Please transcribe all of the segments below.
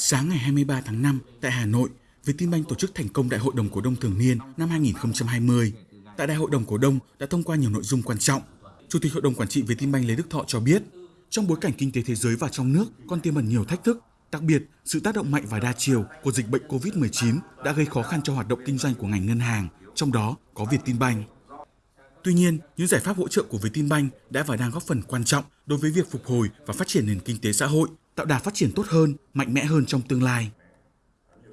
Sáng ngày 23 tháng 5 tại Hà Nội, Vietinbank tổ chức thành công Đại hội đồng cổ đông thường niên năm 2020. Tại Đại hội đồng cổ đông đã thông qua nhiều nội dung quan trọng. Chủ tịch Hội đồng Quản trị Vietinbank Lê Đức Thọ cho biết, trong bối cảnh kinh tế thế giới và trong nước còn tiềm ẩn nhiều thách thức, đặc biệt sự tác động mạnh và đa chiều của dịch bệnh COVID-19 đã gây khó khăn cho hoạt động kinh doanh của ngành ngân hàng, trong đó có Vietinbank. Tuy nhiên, những giải pháp hỗ trợ của Vietinbank đã và đang góp phần quan trọng đối với việc phục hồi và phát triển nền kinh tế xã hội, tạo đà phát triển tốt hơn, mạnh mẽ hơn trong tương lai.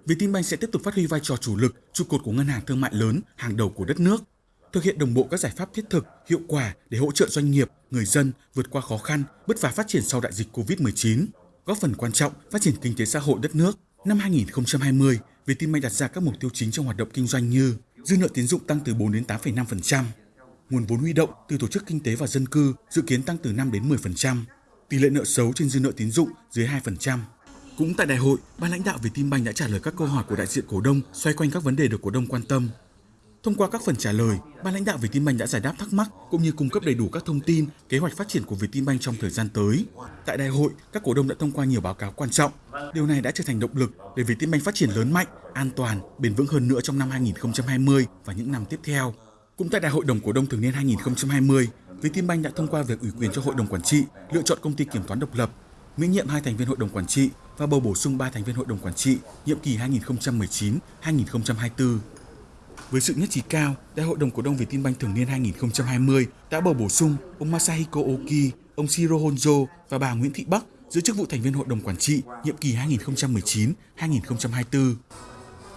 Vietinbank sẽ tiếp tục phát huy vai trò chủ lực, trụ cột của ngân hàng thương mại lớn hàng đầu của đất nước, thực hiện đồng bộ các giải pháp thiết thực, hiệu quả để hỗ trợ doanh nghiệp, người dân vượt qua khó khăn, bứt phá phát triển sau đại dịch Covid-19, góp phần quan trọng phát triển kinh tế xã hội đất nước. Năm 2020, Vietinbank đặt ra các mục tiêu chính trong hoạt động kinh doanh như dư nợ tín dụng tăng từ 4 đến 8,5%, nguồn vốn huy động từ tổ chức kinh tế và dân cư dự kiến tăng từ 5 đến 10%, tỷ lệ nợ xấu trên dư nợ tín dụng dưới 2%. Cũng tại đại hội, ban lãnh đạo Vietinbank đã trả lời các câu hỏi của đại diện cổ đông xoay quanh các vấn đề được cổ đông quan tâm. Thông qua các phần trả lời, ban lãnh đạo Vietinbank đã giải đáp thắc mắc cũng như cung cấp đầy đủ các thông tin, kế hoạch phát triển của Vietinbank trong thời gian tới. Tại đại hội, các cổ đông đã thông qua nhiều báo cáo quan trọng. Điều này đã trở thành động lực để Vietinbank phát triển lớn mạnh, an toàn, bền vững hơn nữa trong năm 2020 và những năm tiếp theo. Cũng tại Đại hội đồng cổ đông thường niên 2020, Vietinbank đã thông qua việc ủy quyền cho Hội đồng quản trị lựa chọn công ty kiểm toán độc lập, miễn nhiệm hai thành viên Hội đồng quản trị và bầu bổ sung 3 thành viên Hội đồng quản trị nhiệm kỳ 2019-2024. Với sự nhất trí cao, Đại hội đồng cổ đông Vietinbank thường niên 2020 đã bầu bổ sung ông Masahiko Oki, ông Shiro Honjo và bà Nguyễn Thị Bắc giữ chức vụ thành viên Hội đồng quản trị nhiệm kỳ 2019-2024.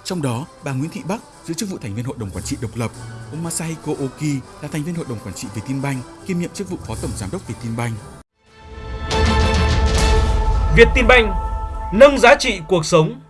Trong đó, bà Nguyễn Thị Bắc giữ chức vụ thành viên Hội đồng Quản trị độc lập, ông Masahiko Oki là thành viên Hội đồng Quản trị Vietinbank, kiêm nhiệm chức vụ Phó Tổng Giám đốc Vietinbank. Vietinbank nâng giá trị cuộc sống